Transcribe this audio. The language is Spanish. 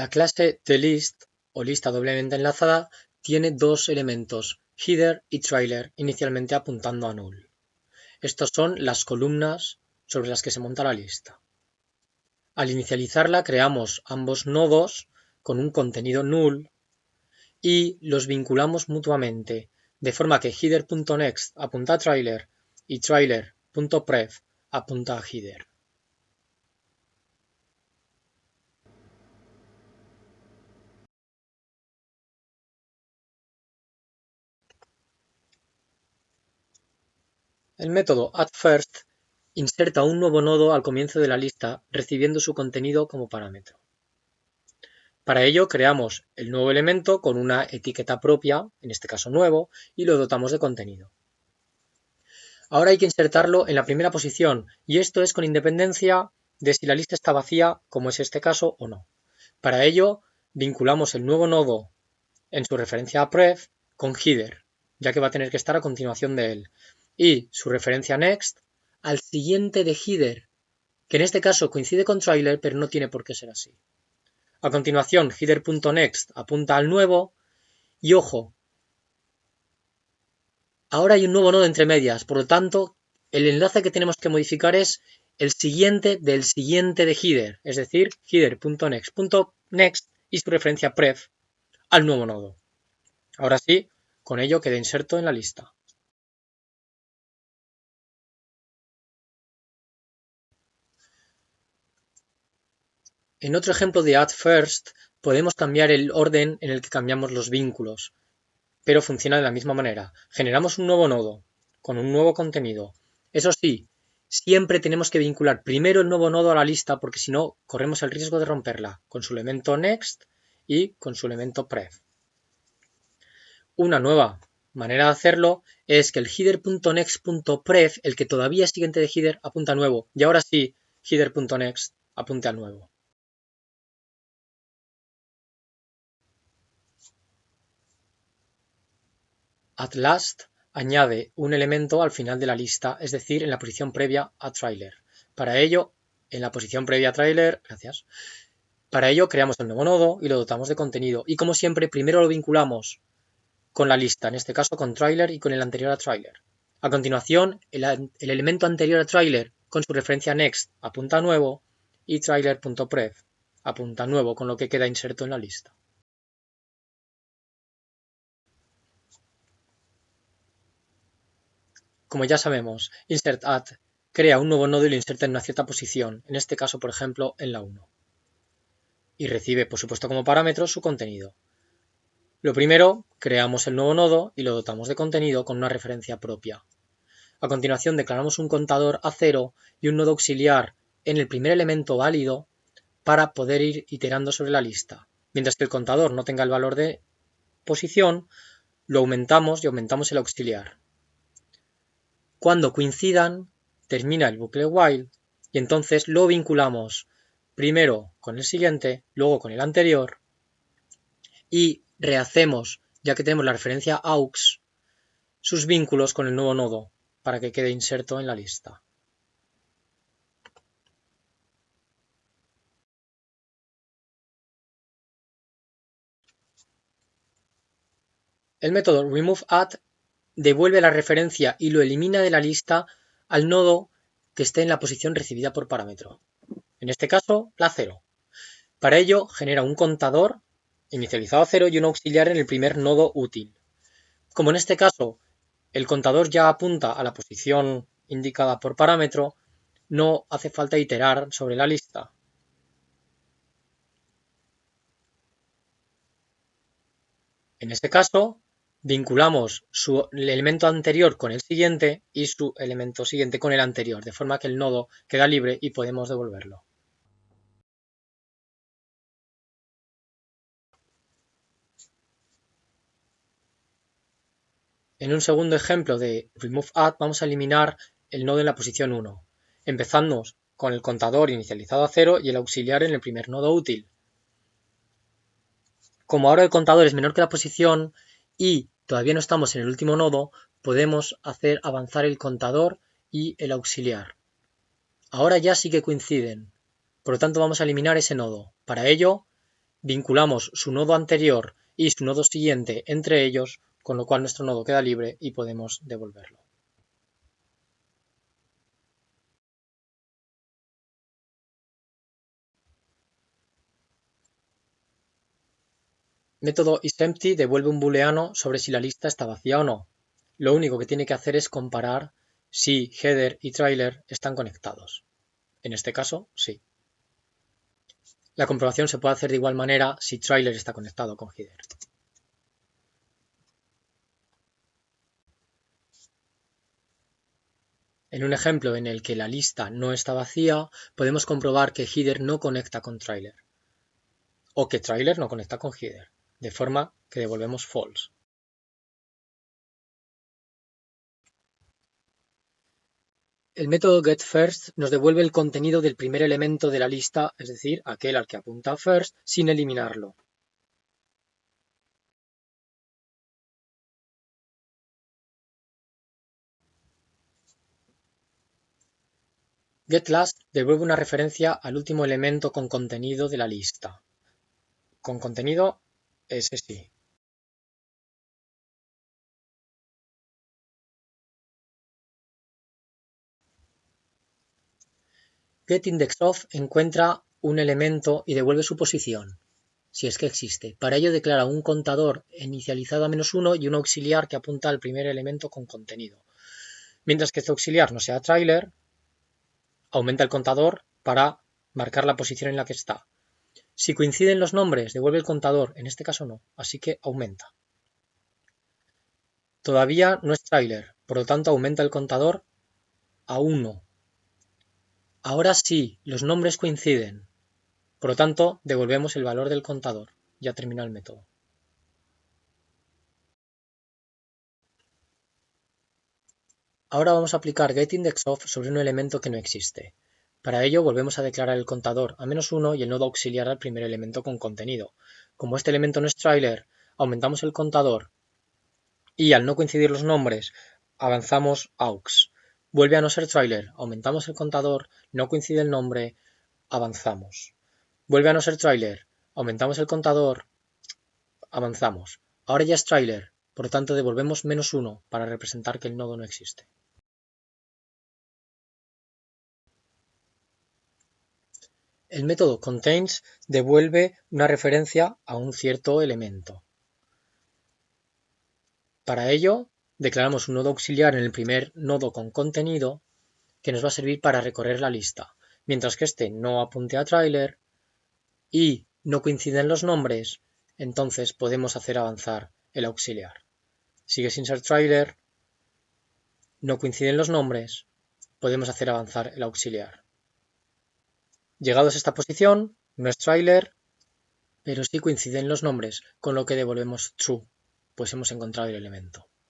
La clase TheList o lista doblemente enlazada tiene dos elementos, header y trailer, inicialmente apuntando a null. Estos son las columnas sobre las que se monta la lista. Al inicializarla creamos ambos nodos con un contenido null y los vinculamos mutuamente, de forma que header.next apunta a trailer y trailer.pref apunta a header. El método addFirst inserta un nuevo nodo al comienzo de la lista recibiendo su contenido como parámetro. Para ello creamos el nuevo elemento con una etiqueta propia, en este caso nuevo, y lo dotamos de contenido. Ahora hay que insertarlo en la primera posición y esto es con independencia de si la lista está vacía, como es este caso, o no. Para ello vinculamos el nuevo nodo en su referencia a pref con header, ya que va a tener que estar a continuación de él y su referencia next al siguiente de header, que en este caso coincide con trailer, pero no tiene por qué ser así. A continuación, header.next apunta al nuevo y ojo, ahora hay un nuevo nodo entre medias, por lo tanto, el enlace que tenemos que modificar es el siguiente del siguiente de header, es decir, header.next.next y su referencia pref al nuevo nodo. Ahora sí, con ello queda inserto en la lista. En otro ejemplo de addFirst podemos cambiar el orden en el que cambiamos los vínculos, pero funciona de la misma manera. Generamos un nuevo nodo con un nuevo contenido. Eso sí, siempre tenemos que vincular primero el nuevo nodo a la lista porque si no corremos el riesgo de romperla con su elemento next y con su elemento pref. Una nueva manera de hacerlo es que el header.next.pref, el que todavía es siguiente de header, apunta a nuevo y ahora sí, header.next apunte a nuevo. Atlast añade un elemento al final de la lista, es decir, en la posición previa a trailer. Para ello, en la posición previa a trailer, gracias. Para ello creamos el nuevo nodo y lo dotamos de contenido. Y como siempre, primero lo vinculamos con la lista, en este caso con trailer y con el anterior a trailer. A continuación, el, el elemento anterior a trailer con su referencia next apunta a nuevo y trailer.pref apunta a nuevo, con lo que queda inserto en la lista. Como ya sabemos, insert_add crea un nuevo nodo y lo inserta en una cierta posición, en este caso, por ejemplo, en la 1. Y recibe, por supuesto, como parámetro su contenido. Lo primero, creamos el nuevo nodo y lo dotamos de contenido con una referencia propia. A continuación, declaramos un contador a cero y un nodo auxiliar en el primer elemento válido para poder ir iterando sobre la lista. Mientras que el contador no tenga el valor de posición, lo aumentamos y aumentamos el auxiliar. Cuando coincidan, termina el bucle while y entonces lo vinculamos primero con el siguiente, luego con el anterior y rehacemos, ya que tenemos la referencia aux, sus vínculos con el nuevo nodo para que quede inserto en la lista. El método removeAdd devuelve la referencia y lo elimina de la lista al nodo que esté en la posición recibida por parámetro. En este caso, la 0. Para ello, genera un contador inicializado a 0 y un auxiliar en el primer nodo útil. Como en este caso, el contador ya apunta a la posición indicada por parámetro, no hace falta iterar sobre la lista. En este caso, vinculamos su elemento anterior con el siguiente y su elemento siguiente con el anterior, de forma que el nodo queda libre y podemos devolverlo. En un segundo ejemplo de removeAdd vamos a eliminar el nodo en la posición 1. Empezamos con el contador inicializado a 0 y el auxiliar en el primer nodo útil. Como ahora el contador es menor que la posición y todavía no estamos en el último nodo, podemos hacer avanzar el contador y el auxiliar. Ahora ya sí que coinciden, por lo tanto vamos a eliminar ese nodo. Para ello, vinculamos su nodo anterior y su nodo siguiente entre ellos, con lo cual nuestro nodo queda libre y podemos devolverlo. Método isEmpty devuelve un booleano sobre si la lista está vacía o no. Lo único que tiene que hacer es comparar si header y trailer están conectados. En este caso, sí. La comprobación se puede hacer de igual manera si trailer está conectado con header. En un ejemplo en el que la lista no está vacía, podemos comprobar que header no conecta con trailer o que trailer no conecta con header de forma que devolvemos false. El método getFirst nos devuelve el contenido del primer elemento de la lista, es decir, aquel al que apunta first, sin eliminarlo. GetLast devuelve una referencia al último elemento con contenido de la lista. Con contenido ese sí. GetIndexOf encuentra un elemento y devuelve su posición, si es que existe. Para ello declara un contador inicializado a menos uno y un auxiliar que apunta al primer elemento con contenido. Mientras que este auxiliar no sea trailer, aumenta el contador para marcar la posición en la que está. Si coinciden los nombres, devuelve el contador, en este caso no, así que aumenta. Todavía no es trailer, por lo tanto aumenta el contador a 1. Ahora sí, los nombres coinciden, por lo tanto devolvemos el valor del contador. Ya terminó el método. Ahora vamos a aplicar getIndexOf sobre un elemento que no existe. Para ello volvemos a declarar el contador a menos 1 y el nodo auxiliar al primer elemento con contenido. Como este elemento no es trailer, aumentamos el contador y al no coincidir los nombres avanzamos aux. Vuelve a no ser trailer, aumentamos el contador, no coincide el nombre, avanzamos. Vuelve a no ser trailer, aumentamos el contador, avanzamos. Ahora ya es trailer, por lo tanto devolvemos menos 1 para representar que el nodo no existe. El método contains devuelve una referencia a un cierto elemento. Para ello, declaramos un nodo auxiliar en el primer nodo con contenido que nos va a servir para recorrer la lista. Mientras que este no apunte a trailer y no coinciden los nombres, entonces podemos hacer avanzar el auxiliar. Sigue sin ser trailer, no coinciden los nombres, podemos hacer avanzar el auxiliar. Llegados a esta posición, no es trailer, pero sí coinciden los nombres, con lo que devolvemos true, pues hemos encontrado el elemento.